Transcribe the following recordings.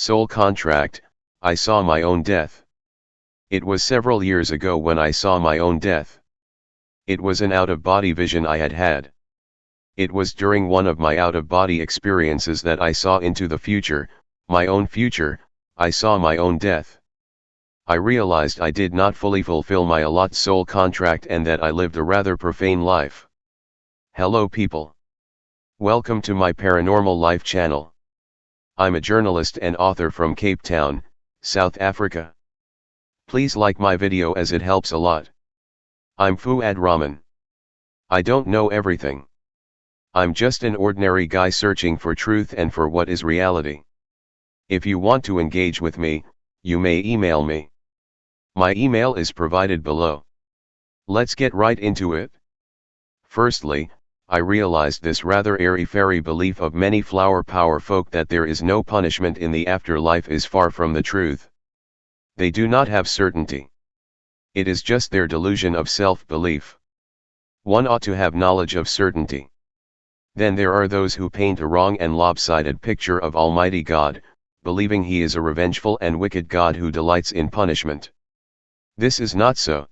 Soul contract, I saw my own death. It was several years ago when I saw my own death. It was an out-of-body vision I had had. It was during one of my out-of-body experiences that I saw into the future, my own future, I saw my own death. I realized I did not fully fulfill my allot soul contract and that I lived a rather profane life. Hello people. Welcome to my Paranormal Life channel. I'm a journalist and author from Cape Town, South Africa. Please like my video as it helps a lot. I'm Fuad Rahman. I don't know everything. I'm just an ordinary guy searching for truth and for what is reality. If you want to engage with me, you may email me. My email is provided below. Let's get right into it. Firstly, I realized this rather airy-fairy belief of many flower power folk that there is no punishment in the afterlife is far from the truth. They do not have certainty. It is just their delusion of self-belief. One ought to have knowledge of certainty. Then there are those who paint a wrong and lopsided picture of Almighty God, believing he is a revengeful and wicked God who delights in punishment. This is not so.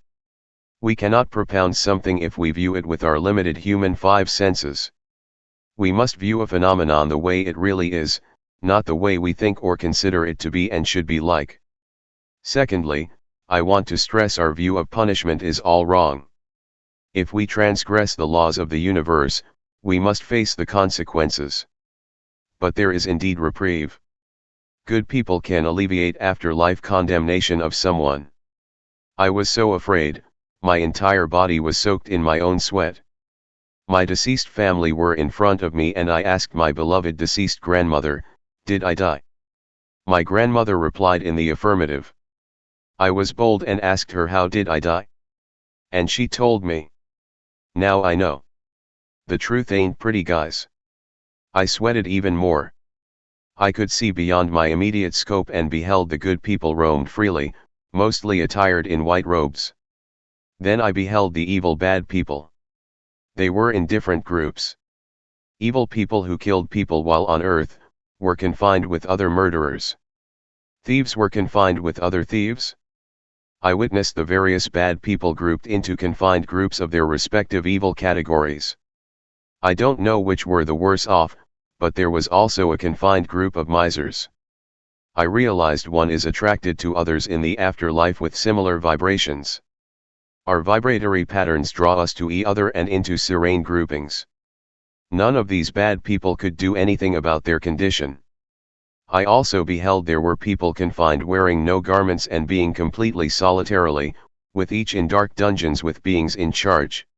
We cannot propound something if we view it with our limited human five senses. We must view a phenomenon the way it really is, not the way we think or consider it to be and should be like. Secondly, I want to stress our view of punishment is all wrong. If we transgress the laws of the universe, we must face the consequences. But there is indeed reprieve. Good people can alleviate afterlife condemnation of someone. I was so afraid, my entire body was soaked in my own sweat. My deceased family were in front of me and I asked my beloved deceased grandmother, did I die? My grandmother replied in the affirmative. I was bold and asked her how did I die? And she told me. Now I know. The truth ain't pretty guys. I sweated even more. I could see beyond my immediate scope and beheld the good people roamed freely, mostly attired in white robes. Then I beheld the evil bad people. They were in different groups. Evil people who killed people while on earth, were confined with other murderers. Thieves were confined with other thieves. I witnessed the various bad people grouped into confined groups of their respective evil categories. I don't know which were the worse off, but there was also a confined group of misers. I realized one is attracted to others in the afterlife with similar vibrations. Our vibratory patterns draw us to each other and into serene groupings. None of these bad people could do anything about their condition. I also beheld there were people confined wearing no garments and being completely solitarily, with each in dark dungeons with beings in charge.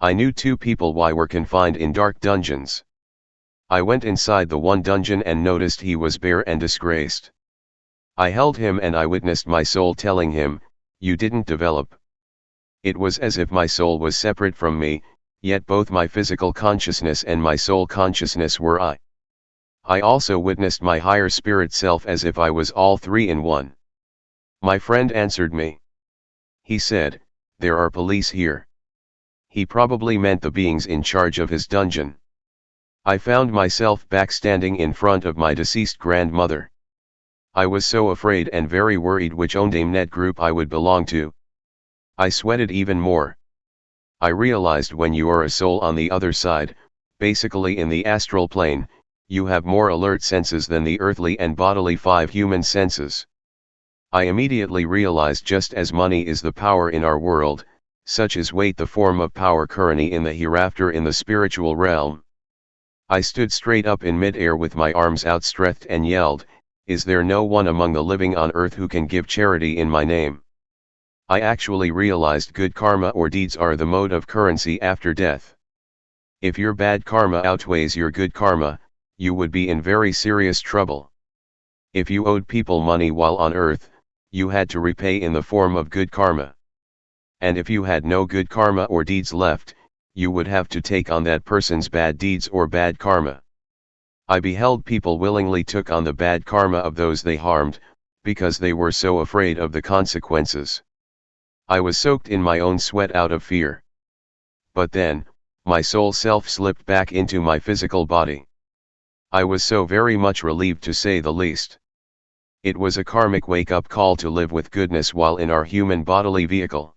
I knew two people why were confined in dark dungeons. I went inside the one dungeon and noticed he was bare and disgraced. I held him and I witnessed my soul telling him, you didn't develop. It was as if my soul was separate from me, yet both my physical consciousness and my soul consciousness were I. I also witnessed my higher spirit self as if I was all three in one. My friend answered me. He said, there are police here. He probably meant the beings in charge of his dungeon. I found myself back standing in front of my deceased grandmother. I was so afraid and very worried which Ondamnet group I would belong to. I sweated even more. I realized when you are a soul on the other side, basically in the astral plane, you have more alert senses than the earthly and bodily five human senses. I immediately realized just as money is the power in our world, such is weight the form of power currently in the hereafter in the spiritual realm. I stood straight up in midair with my arms outstretched and yelled, Is there no one among the living on earth who can give charity in my name? I actually realized good karma or deeds are the mode of currency after death. If your bad karma outweighs your good karma, you would be in very serious trouble. If you owed people money while on earth, you had to repay in the form of good karma. And if you had no good karma or deeds left, you would have to take on that person's bad deeds or bad karma. I beheld people willingly took on the bad karma of those they harmed, because they were so afraid of the consequences. I was soaked in my own sweat out of fear. But then, my soul self slipped back into my physical body. I was so very much relieved to say the least. It was a karmic wake-up call to live with goodness while in our human bodily vehicle.